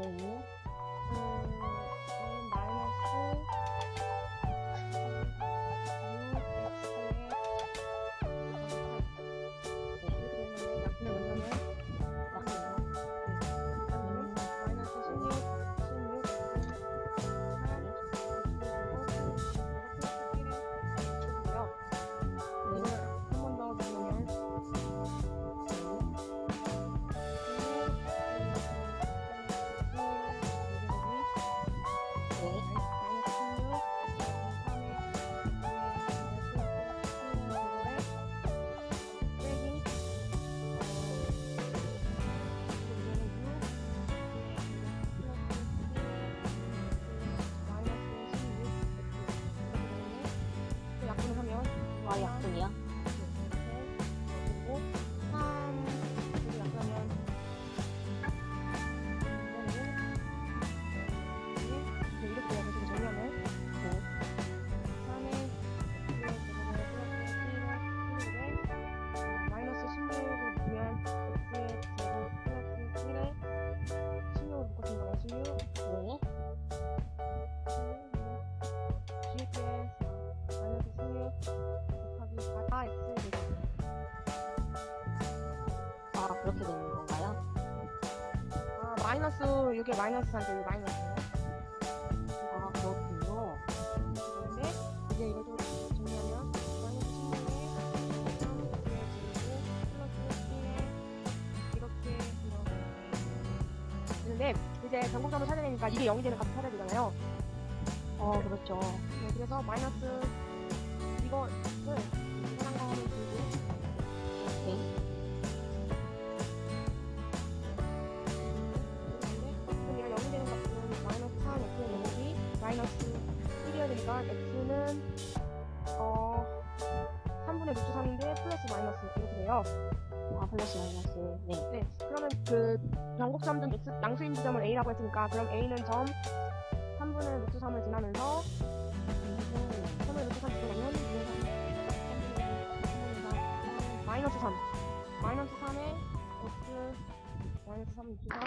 Hallelujah. 아, 약분이야? 그리고 3, 그리고 약하면 이렇게 해서 정리하면 3에 1에 마이너스 16을 구한 x의 제곱 플러스 1에 16을 묶어준 거야 16 네. GPS 마이너스 16 바다 엑스레이션 아 그렇게 되는 건가요? 아 마이너스 이게 마이너스한테 이게 마이너스요? 아 그렇군요 근데 이제 이거 좀 정리하면 마이너스 10분의 3분의 1 이렇게 이렇게 근데 이제 전국점을 찾아내니까 이게 0이 되는 값을 찾아야 되잖아요 어 그렇죠 네, 그래서 마이너스 이거를 되니까 x는 어 3분의 루트 3인데 플러스 마이너스 이렇게 돼요. 아, 플러스 마이너스. 네. 네, 그러면 그 변곡점 중 x 양수인 지점을 a라고 했으니까 그럼 a는 점 3분의 루트 3을 지나면서 3분의 루트 3 지나면 마이너스 3 마이너스 3에 x 마이너스 3 루트 3